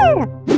Woo!